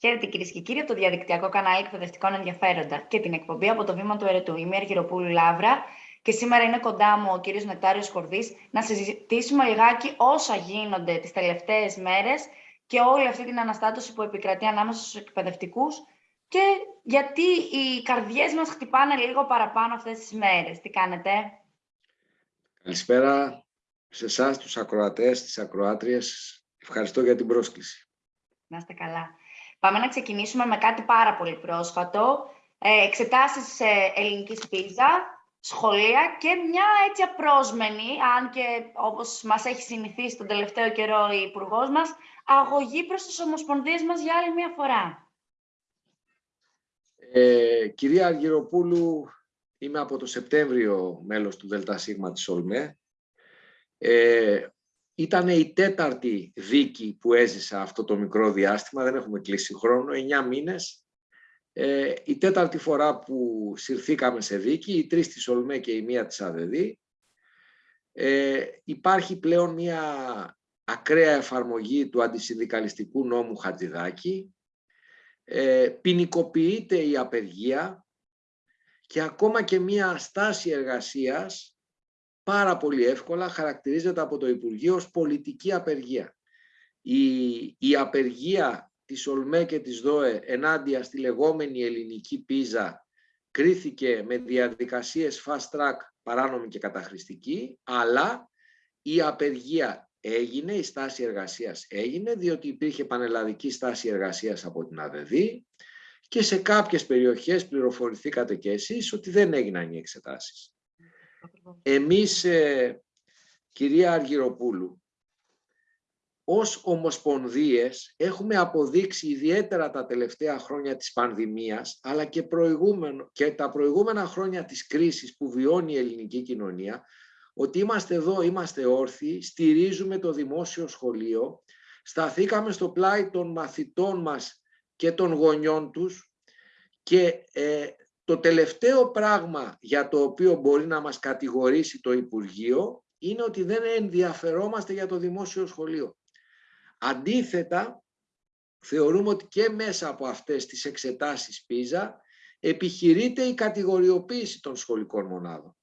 Χαίρετε κυρίες και κύριοι από το διαδικτυακό κανάλι Εκπαιδευτικών Ενδιαφέροντα και την εκπομπή από το βήμα του Ερετού. Είμαι η Αργυροπούλου Λάβρα και σήμερα είναι κοντά μου ο κύριος Νεκτάριος Κορδής να συζητήσουμε λιγάκι όσα γίνονται τις τελευταίες μέρες και όλη αυτή την αναστάτωση που επικρατεί ανάμεσα στους εκπαιδευτικούς και γιατί οι καρδιές μας χτυπάνε λίγο παραπάνω αυτές τις μέρες. Τι κάνετε; Καλησπέρα σε εσάς τους ακροατές, τις ακροάτριες. Ευχαριστώ για την πρόσκληση. Να είστε καλά. Πάμε να ξεκινήσουμε με κάτι πάρα πολύ πρόσφατο. Ε, εξετάσεις ε, ελληνικής πίζα, σχολεία και μια έτσι απρόσμενη, αν και όπως μας έχει συνηθίσει τον τελευταίο καιρό η υπουργός μας, αγωγή προς τις ομοσπονδίες μας για άλλη μια φορά. Ε, κυρία Αργυροπούλου, είμαι από το Σεπτέμβριο μέλος του ΔΣ της ΟΛΜΕ. Ε, ήταν η τέταρτη δίκη που έζησα αυτό το μικρό διάστημα, δεν έχουμε κλείσει χρόνο, 9 μήνες. Ε, η τέταρτη φορά που συρθήκαμε σε δίκη, η τρεις της Ολμέ και η μία της ΑΔΕΔΗ. Ε, υπάρχει πλέον μια ακραία εφαρμογή του αντισυνδικαλιστικού νόμου Χατζηδάκη. Ε, ποινικοποιείται η απεργία και ακόμα και μια στάση εργασίας πάρα πολύ εύκολα χαρακτηρίζεται από το Υπουργείο ως πολιτική απεργία. Η, η απεργία της ΟΛΜΕ και της ΔΟΕ ενάντια στη λεγόμενη ελληνική πίζα κρίθηκε με διαδικασίες fast track παράνομη και καταχρηστική, αλλά η απεργία έγινε, η στάση εργασίας έγινε, διότι υπήρχε πανελλαδική στάση εργασίας από την ΑΔΔ και σε κάποιες περιοχές πληροφορηθήκατε και εσείς ότι δεν έγιναν οι εξετάσεις. Εμείς, ε, κυρία Αργυροπούλου, ως ομοσπονδίες έχουμε αποδείξει ιδιαίτερα τα τελευταία χρόνια της πανδημίας, αλλά και, προηγούμενο, και τα προηγούμενα χρόνια της κρίσης που βιώνει η ελληνική κοινωνία, ότι είμαστε εδώ, είμαστε όρθιοι, στηρίζουμε το δημόσιο σχολείο, σταθήκαμε στο πλάι των μαθητών μας και των γονιών τους και ε, το τελευταίο πράγμα για το οποίο μπορεί να μας κατηγορήσει το Υπουργείο είναι ότι δεν ενδιαφερόμαστε για το δημόσιο σχολείο. Αντίθετα, θεωρούμε ότι και μέσα από αυτές τις εξετάσεις πίζα επιχειρείται η κατηγοριοποίηση των σχολικών μονάδων.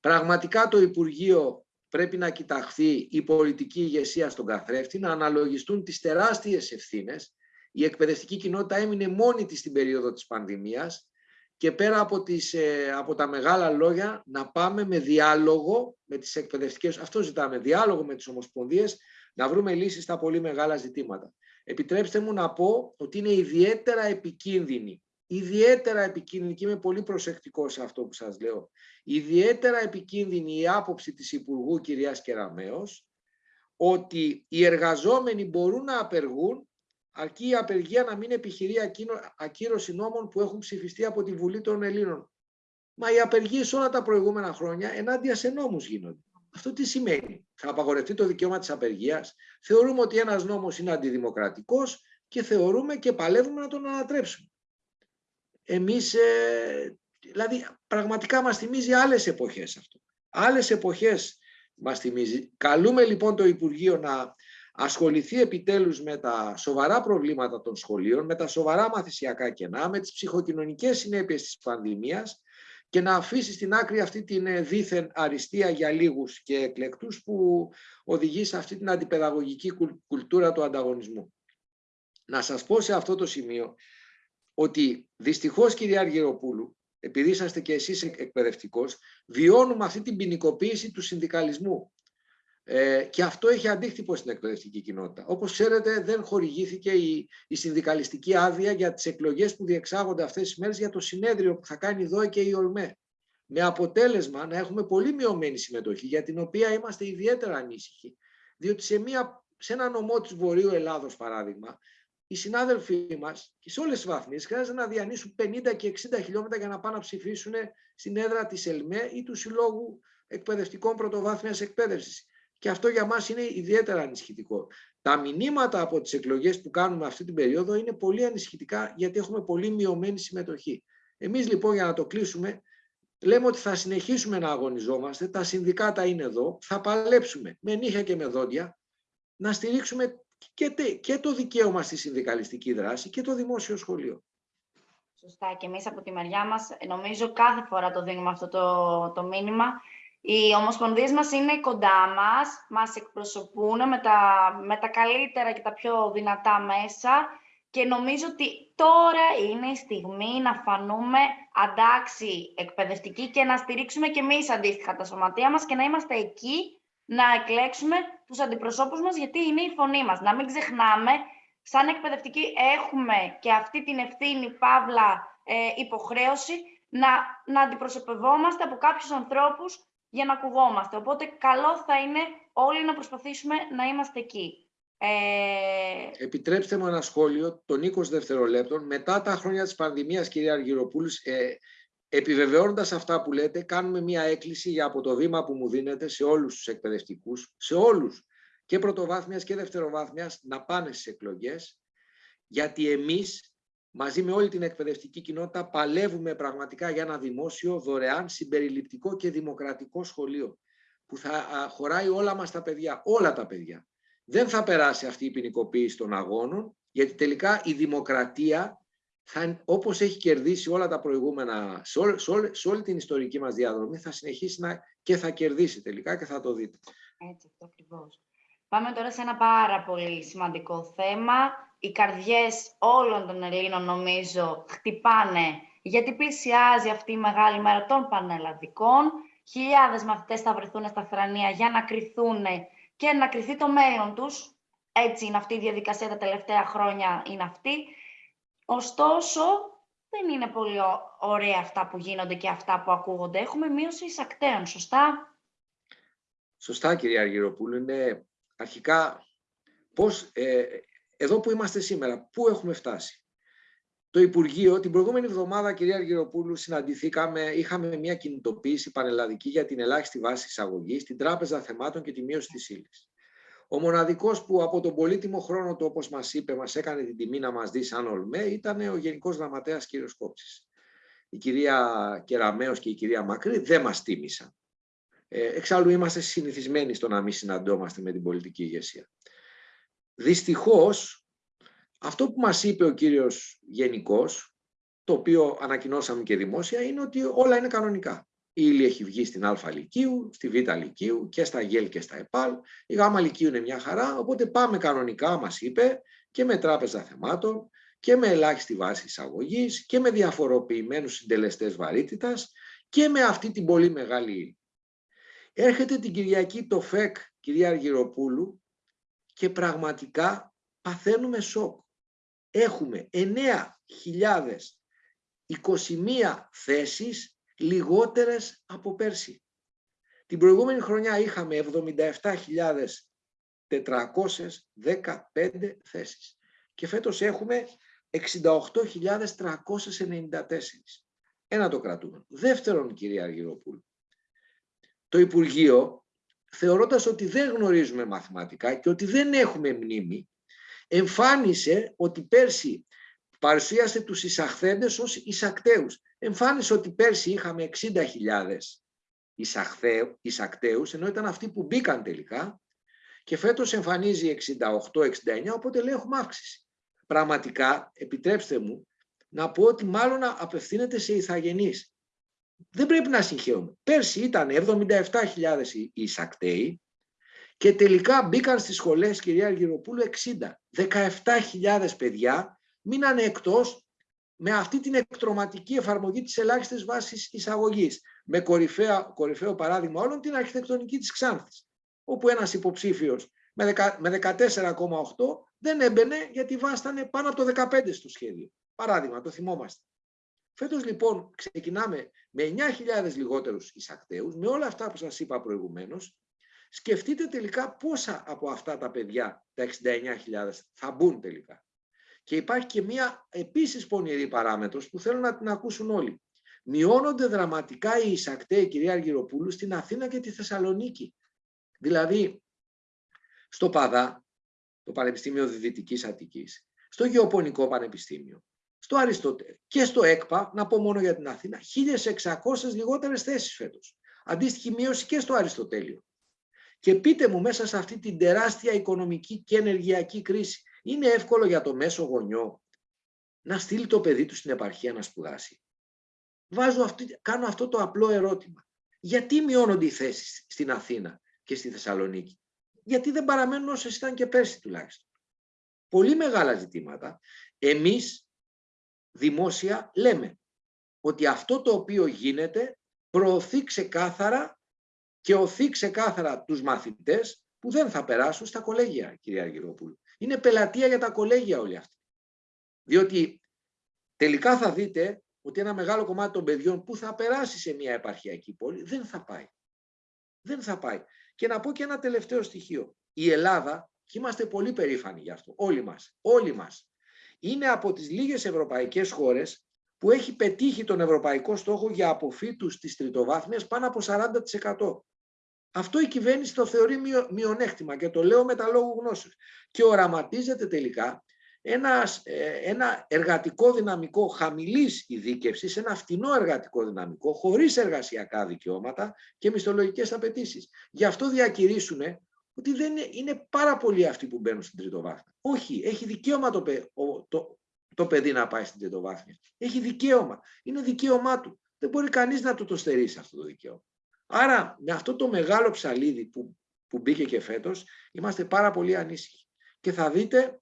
Πραγματικά το Υπουργείο πρέπει να κοιταχθεί η πολιτική ηγεσία στον καθρέφτη, να αναλογιστούν τις τεράστιες ευθύνες. Η εκπαιδευτική κοινότητα έμεινε μόνη της στην περίοδο της πανδημίας και πέρα από, τις, ε, από τα μεγάλα λόγια να πάμε με διάλογο με τις εκπαιδευτικές, αυτό ζητάμε, διάλογο με τις ομοσπονδίες, να βρούμε λύσεις στα πολύ μεγάλα ζητήματα. Επιτρέψτε μου να πω ότι είναι ιδιαίτερα επικίνδυνη, ιδιαίτερα επικίνδυνη και είμαι πολύ προσεκτικός σε αυτό που σας λέω, ιδιαίτερα επικίνδυνη η άποψη της Υπουργού κυρίας Κεραμέως, ότι οι εργαζόμενοι μπορούν να απεργούν αρκεί η απεργία να μην επιχειρεί ακύρωση νόμων που έχουν ψηφιστεί από τη Βουλή των Ελλήνων. Μα οι απεργίες όλα τα προηγούμενα χρόνια ενάντια σε νόμους γίνονται. Αυτό τι σημαίνει; Θα απαγορευτεί το δικαίωμα της απεργίας; Θεωρούμε ότι ένας νόμος είναι αντιδημοκρατικός και θεωρούμε και παλεύουμε να τον ανατρέψουμε. Εμείς, ε, δηλαδή πραγματικά μας θυμίζει άλλες εποχές αυτό. Άλλες εποχές μας θυμίζει. Καλούμε λοιπόν το Υπουργείο να ασχοληθεί επιτέλους με τα σοβαρά προβλήματα των σχολείων, με τα σοβαρά μαθησιακά κενά, με τις ψυχοκοινωνικές συνέπειες της πανδημίας και να αφήσει στην άκρη αυτή την ε, δίθεν αριστεία για λίγους και εκλεκτούς που οδηγεί σε αυτή την αντιπαιδαγωγική κουλτούρα του ανταγωνισμού. Να σας πω σε αυτό το σημείο ότι δυστυχώς κυρία Αργυροπούλου, επειδή είσαστε και εσείς εκπαιδευτικός, βιώνουμε αυτή την ποινικοποίηση του συνδικαλισμού. Ε, και αυτό έχει αντίκτυπο στην εκπαιδευτική κοινότητα. Όπως ξέρετε δεν χορηγήθηκε η, η συνδικαλιστική άδεια για τις εκλογές που διεξάγονται αυτές τις μέρες για το συνέδριο που θα κάνει εδώ και η ΟΛΜΕ. Με αποτέλεσμα να έχουμε πολύ μειωμένη συμμετοχή για την οποία είμαστε ιδιαίτερα ανήσυχοι. Διότι σε, μια, σε ένα νομό της Βορείου Ελλάδος παράδειγμα οι συνάδελφοί μας και σε όλες τις βαθμίες χρειάζεται να διανύσουν 50 και 60 χιλιόμετρα για να πάνε να ψηφίσουν στην έδρα της ΕΛΜΕ ή του Συλλόγου Εκπαιδευτικών Πρωτοβάθμιας Εκπαίδευσης. Και αυτό για μας είναι ιδιαίτερα ανησυχητικό. Τα μηνύματα από τις εκλογές που κάνουμε αυτή την περίοδο είναι πολύ ανησυχητικά γιατί έχουμε πολύ μειωμένη συμμετοχή. Εμείς λοιπόν για να το κλείσουμε λέμε ότι θα συνεχίσουμε να αγωνιζόμαστε, τα συνδικάτα είναι εδώ, θα παλέψουμε με νύχια και με δόντια να στηρίξουμε και, και το δικαίωμα στη συνδικαλιστική δράση και το δημόσιο σχολείο. Σωστά. Και εμείς από τη μεριά μας, νομίζω κάθε φορά το δίνουμε αυτό το, το μήνυμα. Οι ομοσπονδίες μας είναι κοντά μας, μας εκπροσωπούν με τα, με τα καλύτερα και τα πιο δυνατά μέσα και νομίζω ότι τώρα είναι η στιγμή να φανούμε αντάξει εκπαιδευτικοί και να στηρίξουμε και εμείς αντίστοιχα τα σωματεία μας και να είμαστε εκεί να εκλέξουμε τους αντιπροσώπους μας γιατί είναι η φωνή μας. Να μην ξεχνάμε, σαν εκπαιδευτικοί έχουμε και αυτή την ευθύνη, παύλα, ε, υποχρέωση να, να αντιπροσωπευόμαστε από κάποιους ανθρώπους για να ακουγόμαστε. Οπότε καλό θα είναι όλοι να προσπαθήσουμε να είμαστε εκεί. Ε... Επιτρέψτε μου ένα σχόλιο των 20 δευτερολέπτων. Μετά τα χρόνια της πανδημίας, κυρία Αργυροπούλου, ε, επιβεβαιώνοντας αυτά που λέτε, κάνουμε μια έκκληση για από το βήμα που μου δίνετε σε όλους τους εκπαιδευτικούς, σε όλους, και πρωτοβάθμιας και δευτεροβάθμιας, να πάνε στις εκλογές, γιατί εμείς, μαζί με όλη την εκπαιδευτική κοινότητα, παλεύουμε πραγματικά για ένα δημόσιο, δωρεάν, συμπεριληπτικό και δημοκρατικό σχολείο, που θα χωράει όλα μας τα παιδιά, όλα τα παιδιά δεν θα περάσει αυτή η ποινικοποίηση των αγώνων, γιατί τελικά η δημοκρατία, θα, όπως έχει κερδίσει όλα τα προηγούμενα, σε, όλη, σε, όλη, την ιστορική μας διαδρομή, θα συνεχίσει να, και θα κερδίσει τελικά και θα το δείτε. Έτσι, αυτό ακριβώς. Πάμε τώρα σε ένα πάρα πολύ σημαντικό θέμα. Οι καρδιές όλων των Ελλήνων, νομίζω, χτυπάνε, γιατί πλησιάζει αυτή η μεγάλη μέρα των πανελλαδικών. Χιλιάδες μαθητές θα βρεθούν στα θρανία για να κρυθούν και να κριθεί το μέλλον τους. Έτσι είναι αυτή η διαδικασία τα τελευταία χρόνια, είναι αυτή. Ωστόσο, δεν είναι πολύ ωραία αυτά που γίνονται και αυτά που ακούγονται. Έχουμε μείωση εισακτέων, σωστά; Σωστά, κυρία Αργυροπούλου. Είναι αρχικά πώς, ε, εδώ που είμαστε σήμερα, πού έχουμε φτάσει; Το Υπουργείο, την προηγούμενη εβδομάδα, κυρία Αργυροπούλου, συναντηθήκαμε, είχαμε μια κινητοποίηση πανελλαδική για την ελάχιστη βάση εισαγωγής, την Τράπεζα Θεμάτων και τη μείωση της ύλης. Ο μοναδικός που από τον πολύτιμο χρόνο του, όπως μας είπε, μας έκανε την τιμή να μας δει σαν ΟΛΜΕ, ήταν ο Γενικός Γραμματέας κ. Κόψης. Η κυρία Κεραμέο και η κυρία Μακρύ δεν μας τίμησαν. Ε, εξάλλου είμαστε συνηθισμένοι στο να μην συναντώμαστε με την πολιτική ηγεσία. Δυστυχώς, αυτό που μας είπε ο κύριος Γενικός, το οποίο ανακοινώσαμε και δημόσια, είναι ότι όλα είναι κανονικά. Η ύλη έχει βγει στην Α Λυκείου, στη Β Λυκείου και στα ΓΕΛ και στα ΕΠΑΛ. Η Γ Λυκείου είναι μια χαρά, οπότε πάμε κανονικά, μας είπε, και με τράπεζα θεμάτων και με ελάχιστη βάση εισαγωγής και με διαφοροποιημένους συντελεστές βαρύτητας και με αυτή την πολύ μεγάλη ύλη. Έρχεται την Κυριακή το ΦΕΚ, κυρία Αργυροπούλου, και πραγματικά παθαίνουμε σοκ έχουμε 9.021 θέσεις λιγότερες από πέρσι. Την προηγούμενη χρονιά είχαμε 77.415 θέσεις και φέτος έχουμε 68.394. Ένα το κρατούμε. Δεύτερον, κυρία Αργυροπούλου, το Υπουργείο, θεωρώντας ότι δεν γνωρίζουμε μαθηματικά και ότι δεν έχουμε μνήμη, εμφάνισε ότι πέρσι παρουσίασε τους εισαχθέντες ως εισακτέους. Εμφάνισε ότι πέρσι είχαμε 60.000 εισακτέους, ενώ ήταν αυτοί που μπήκαν τελικά, και φέτος εμφανίζει 68-69, οπότε λέει έχουμε αύξηση. Πραγματικά, επιτρέψτε μου, να πω ότι μάλλον απευθύνεται σε ηθαγενείς. Δεν πρέπει να συγχαίουμε. Πέρσι ήταν 77.000 εισακτέοι, και τελικά μπήκαν στις σχολές, κυρία Αργυροπούλου, 60. 17.000 παιδιά μείνανε εκτός με αυτή την εκτροματική εφαρμογή της ελάχιστης βάσης εισαγωγής. Με κορυφαίο, κορυφαίο παράδειγμα όλων την αρχιτεκτονική της Ξάνθης, όπου ένας υποψήφιος με 14,8 δεν έμπαινε γιατί βάστανε πάνω από το 15 στο σχέδιο. Παράδειγμα, το θυμόμαστε. Φέτος λοιπόν ξεκινάμε με 9.000 λιγότερους εισακτέους, με όλα αυτά που σας είπα προηγουμένως, Σκεφτείτε τελικά πόσα από αυτά τα παιδιά, τα 69.000, θα μπουν τελικά. Και υπάρχει και μία επίσης πονηρή παράμετρος που θέλω να την ακούσουν όλοι. Μειώνονται δραματικά οι εισακτέοι, κυρία Αργυροπούλου, στην Αθήνα και τη Θεσσαλονίκη. Δηλαδή, στο ΠΑΔΑ, το Πανεπιστήμιο Δυτικής Αττικής, στο Γεωπονικό Πανεπιστήμιο, στο Αριστοτέλη και στο ΕΚΠΑ, να πω μόνο για την Αθήνα, 1.600 λιγότερες θέσεις φέτος. Αντίστοιχη μείωση και στο Αριστοτέλειο. Και πείτε μου μέσα σε αυτή την τεράστια οικονομική και ενεργειακή κρίση, είναι εύκολο για το μέσο γονιό να στείλει το παιδί του στην επαρχία να σπουδάσει; Βάζω αυτή, κάνω αυτό το απλό ερώτημα. Γιατί μειώνονται οι θέσεις στην Αθήνα και στη Θεσσαλονίκη; Γιατί δεν παραμένουν όσες ήταν και πέρσι τουλάχιστον. Πολύ μεγάλα ζητήματα. Εμείς δημόσια λέμε ότι αυτό το οποίο γίνεται προωθεί ξεκάθαρα και οθεί ξεκάθαρα τους μαθητές που δεν θα περάσουν στα κολέγια, κυρία Αργυρόπουλου. Είναι πελατεία για τα κολέγια όλοι αυτοί. Διότι τελικά θα δείτε ότι ένα μεγάλο κομμάτι των παιδιών που θα περάσει σε μια επαρχιακή πόλη δεν θα πάει. Δεν θα πάει. Και να πω και ένα τελευταίο στοιχείο. Η Ελλάδα, και είμαστε πολύ περήφανοι γι' αυτό, όλοι μας, όλοι μας, είναι από τις λίγες ευρωπαϊκές χώρες που έχει πετύχει τον ευρωπαϊκό στόχο για αποφύτους της τριτοβάθμιας πάνω από 40%. Αυτό η κυβέρνηση το θεωρεί μειονέκτημα και το λέω με τα λόγου γνώσεως. Και οραματίζεται τελικά ένας, ε, ένα εργατικό δυναμικό χαμηλής ειδίκευσης, ένα φτηνό εργατικό δυναμικό, χωρίς εργασιακά δικαιώματα και μισθολογικές απαιτήσεις. Γι' αυτό διακηρύσουν ότι δεν είναι, είναι πάρα πολλοί αυτοί που μπαίνουν στην τριτοβάθμια. Όχι, έχει δικαίωμα το, το, το παιδί να πάει στην τριτοβάθμια. Έχει δικαίωμα. Είναι δικαίωμά του. Δεν μπορεί κανείς να του το στερήσει αυτό το δικαίωμα. Άρα με αυτό το μεγάλο ψαλίδι που, που μπήκε και φέτος είμαστε πάρα πολύ ανήσυχοι. Και θα δείτε,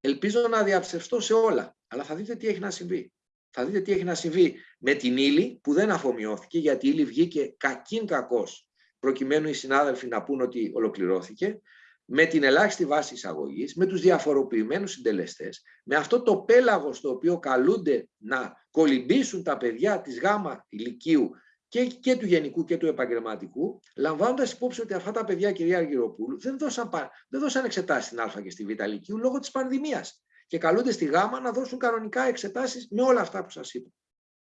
ελπίζω να διαψευστώ σε όλα, αλλά θα δείτε τι έχει να συμβεί. Θα δείτε τι έχει να συμβεί με την ύλη που δεν αφομοιώθηκε γιατί η ύλη βγήκε κακήν κακός προκειμένου οι συνάδελφοι να πούν ότι ολοκληρώθηκε με την ελάχιστη βάση εισαγωγής, με τους διαφοροποιημένους συντελεστές, με αυτό το πέλαγος στο οποίο καλούνται να κολυμπήσουν τα παιδιά της γάμα ηλικίου και, και του γενικού και του επαγγελματικού, λαμβάνοντας υπόψη ότι αυτά τα παιδιά, κυρία Αργυροπούλου, δεν δώσαν, δεν δώσαν εξετάσεις στην Α και στη Β ηλικίου λόγω της πανδημίας. Και καλούνται στη Γ να δώσουν κανονικά εξετάσεις με όλα αυτά που σας είπα.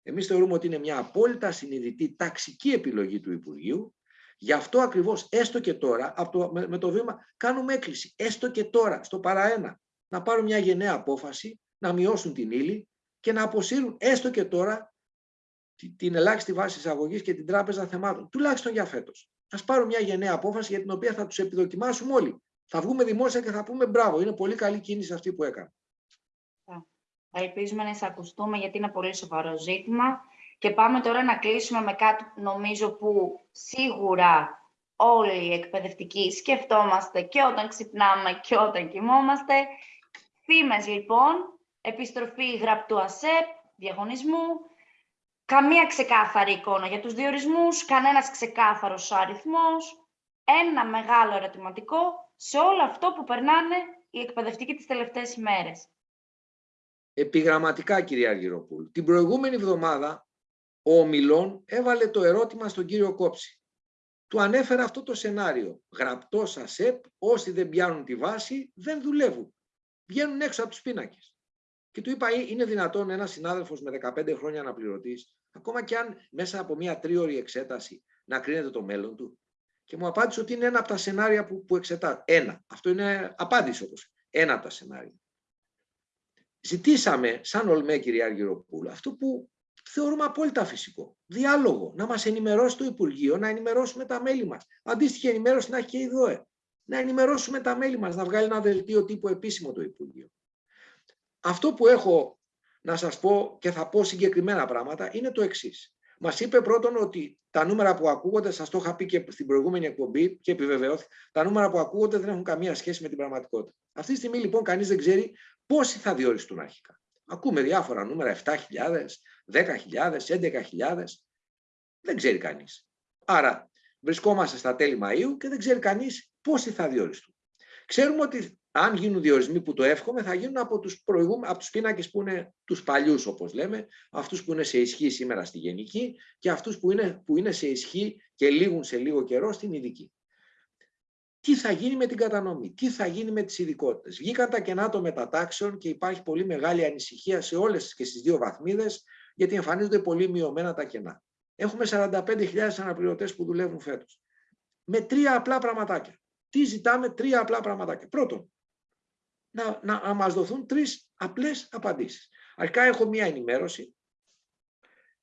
Εμείς θεωρούμε ότι είναι μια απόλυτα συνειδητή ταξική επιλογή του Υπουργείου Γι' αυτό ακριβώς, έστω και τώρα, από το, με, το βήμα, κάνουμε έκκληση, έστω και τώρα, στο παραένα, να πάρουν μια γενναία απόφαση, να μειώσουν την ύλη και να αποσύρουν έστω και τώρα την ελάχιστη βάση εισαγωγής και την τράπεζα θεμάτων, τουλάχιστον για φέτος. Α πάρουν μια γενναία απόφαση για την οποία θα τους επιδοκιμάσουμε όλοι. Θα βγούμε δημόσια και θα πούμε μπράβο, είναι πολύ καλή κίνηση αυτή που έκανα. Ελπίζουμε να εισακουστούμε γιατί είναι πολύ σοβαρό ζήτημα. Και πάμε τώρα να κλείσουμε με κάτι νομίζω που σίγουρα όλοι οι εκπαιδευτικοί σκεφτόμαστε και όταν ξυπνάμε και όταν κοιμόμαστε. Φήμες λοιπόν, επιστροφή γραπτού ΑΣΕΠ, διαγωνισμού, καμία ξεκάθαρη εικόνα για τους διορισμούς, κανένας ξεκάθαρος αριθμός, ένα μεγάλο ερωτηματικό σε όλο αυτό που περνάνε οι εκπαιδευτικοί τις τελευταίες ημέρες. Επιγραμματικά, κυρία Αργυροπούλου. Την προηγούμενη εβδομάδα ο Ομιλών έβαλε το ερώτημα στον κύριο Κόψη. Του ανέφερε αυτό το σενάριο. Γραπτό ΑΣΕΠ, όσοι δεν πιάνουν τη βάση, δεν δουλεύουν. Βγαίνουν έξω από τους πίνακες. Και του είπα, είναι δυνατόν ένας συνάδελφος με 15 χρόνια αναπληρωτή, ακόμα και αν μέσα από μια τρίωρη εξέταση να κρίνεται το μέλλον του. Και μου απάντησε ότι είναι ένα από τα σενάρια που, που εξετά. Ένα. Αυτό είναι απάντηση όπως. Ένα από τα σενάρια. Ζητήσαμε, σαν Ολμέ, κυρία Αργυροπούλου, αυτό που θεωρούμε απόλυτα φυσικό. Διάλογο. Να μας ενημερώσει το Υπουργείο, να ενημερώσουμε τα μέλη μας. Αντίστοιχη ενημέρωση να έχει και η ΔΟΕ. Να ενημερώσουμε τα μέλη μας, να βγάλει ένα δελτίο τύπου επίσημο το Υπουργείο. Αυτό που έχω να σας πω και θα πω συγκεκριμένα πράγματα είναι το εξής. Μας είπε πρώτον ότι τα νούμερα που ακούγονται, σας το είχα πει και στην προηγούμενη εκπομπή και επιβεβαιώθη, τα νούμερα που ακούγονται δεν έχουν καμία σχέση με την πραγματικότητα. Αυτή τη στιγμή λοιπόν κανείς δεν ξέρει πόσοι θα διοριστούν αρχικά. Ακούμε διάφορα νούμερα, 7.000, 10.000, 11.000. Δεν ξέρει κανείς. Άρα βρισκόμαστε στα τέλη Μαΐου και δεν ξέρει κανείς πόσοι θα διοριστούν. Ξέρουμε ότι αν γίνουν διορισμοί που το εύχομαι, θα γίνουν από τους, προηγούμε, από τους πίνακες που είναι τους παλιούς, όπως λέμε, αυτούς που είναι σε ισχύ σήμερα στη γενική και αυτούς που είναι, που είναι σε ισχύ και λήγουν σε λίγο καιρό στην ειδική τι θα γίνει με την κατανομή, τι θα γίνει με τις ειδικότητες; Βγήκαν τα κενά των μετατάξεων και υπάρχει πολύ μεγάλη ανησυχία σε όλες και στις δύο βαθμίδες, γιατί εμφανίζονται πολύ μειωμένα τα κενά. Έχουμε 45.000 αναπληρωτές που δουλεύουν φέτος. Με τρία απλά πραγματάκια. Τι ζητάμε, τρία απλά πραγματάκια. Πρώτον, να, να, να μας δοθούν τρεις απλές απαντήσεις. Αρχικά έχω μία ενημέρωση,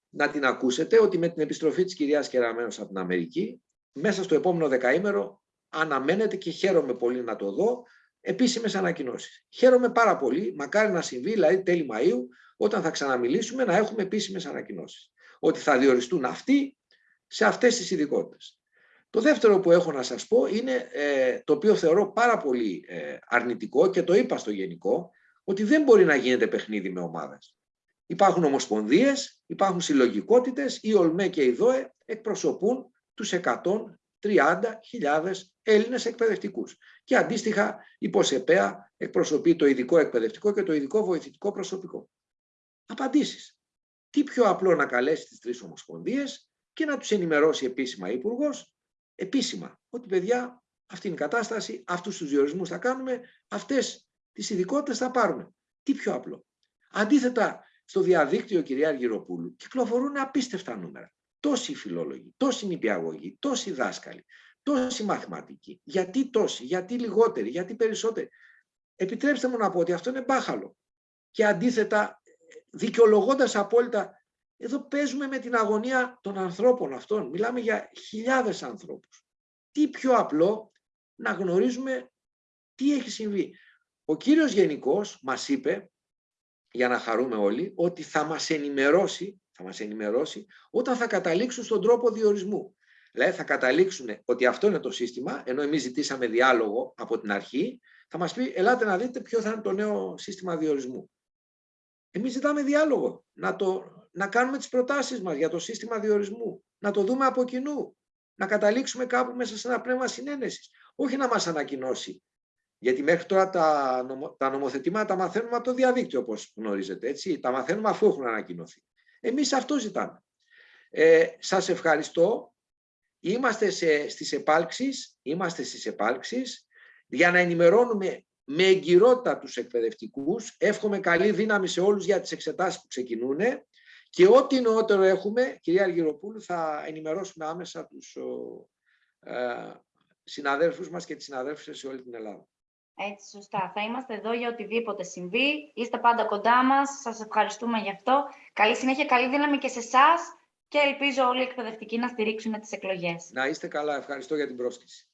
να την ακούσετε, ότι με την επιστροφή της κυρίας Κεραμένος από την Αμερική, μέσα στο επόμενο δεκαήμερο αναμένεται και χαίρομαι πολύ να το δω επίσημες ανακοινώσεις. Χαίρομαι πάρα πολύ, μακάρι να συμβεί, δηλαδή τέλη Μαΐου, όταν θα ξαναμιλήσουμε, να έχουμε επίσημες ανακοινώσεις. Ότι θα διοριστούν αυτοί σε αυτές τις ειδικότητες. Το δεύτερο που έχω να σας πω είναι ε, το οποίο θεωρώ πάρα πολύ ε, αρνητικό και το είπα στο γενικό, ότι δεν μπορεί να γίνεται παιχνίδι με ομάδες. Υπάρχουν ομοσπονδίες, υπάρχουν συλλογικότητες, οι ΟΛΜΕ και οι ΔΟΕ εκπροσωπούν τους 130.000 Έλληνες εκπαιδευτικούς. Και αντίστοιχα η ΠΟΣΕΠΕΑ εκπροσωπεί το ειδικό εκπαιδευτικό και το ειδικό βοηθητικό προσωπικό. Απαντήσεις. Τι πιο απλό να καλέσει τις τρεις ομοσπονδίες και να τους ενημερώσει επίσημα υπουργός, επίσημα, ότι παιδιά αυτή είναι η κατάσταση, αυτούς τους διορισμούς θα κάνουμε, αυτές τις ειδικότητες θα πάρουμε. Τι πιο απλό. Αντίθετα, στο διαδίκτυο, κυρία Αργυροπούλου, κυκλοφορούν απίστευτα νούμερα. Τόσοι φιλόλογοι, τόσοι νηπιαγωγοί, τόσοι δάσκαλοι, τόσοι μαθηματικοί. Γιατί τόσοι, γιατί λιγότεροι, γιατί περισσότεροι. Επιτρέψτε μου να πω ότι αυτό είναι μπάχαλο. Και αντίθετα, δικαιολογώντας απόλυτα, εδώ παίζουμε με την αγωνία των ανθρώπων αυτών. Μιλάμε για χιλιάδες ανθρώπους. Τι πιο απλό να γνωρίζουμε τι έχει συμβεί. Ο κύριος Γενικός μας είπε, για να χαρούμε όλοι, ότι θα μας ενημερώσει, θα μας ενημερώσει όταν θα καταλήξουν στον τρόπο διορισμού. Δηλαδή θα καταλήξουν ότι αυτό είναι το σύστημα, ενώ εμείς ζητήσαμε διάλογο από την αρχή, θα μας πει ελάτε να δείτε ποιο θα είναι το νέο σύστημα διορισμού. Εμείς ζητάμε διάλογο, να, το, να κάνουμε τις προτάσεις μας για το σύστημα διορισμού, να το δούμε από κοινού, να καταλήξουμε κάπου μέσα σε ένα πνεύμα συνένεσης. Όχι να μας ανακοινώσει γιατί μέχρι τώρα τα, νομο, τα νομοθετήματα τα μαθαίνουμε από το διαδίκτυο, όπως γνωρίζετε. Έτσι. Τα μαθαίνουμε αφού έχουν ανακοινωθεί. Εμείς αυτό ζητάμε. Ε, σας ευχαριστώ. Είμαστε σε, στις επάλξεις, είμαστε στις επάλξεις για να ενημερώνουμε με εγκυρότητα τους εκπαιδευτικούς. Εύχομαι καλή δύναμη σε όλους για τις εξετάσεις που ξεκινούν και ό,τι νεότερο έχουμε, κυρία Αργυροπούλου, θα ενημερώσουμε άμεσα τους ο, ε, συναδέλφους μας και τις συναδέλφους σε όλη την Ελλάδα. Έτσι, σωστά. Θα είμαστε εδώ για οτιδήποτε συμβεί. Είστε πάντα κοντά μας. Σας ευχαριστούμε γι' αυτό. Καλή συνέχεια, καλή δύναμη και σε εσάς και ελπίζω όλοι οι εκπαιδευτικοί να στηρίξουν τις εκλογές. Να είστε καλά. Ευχαριστώ για την πρόσκληση.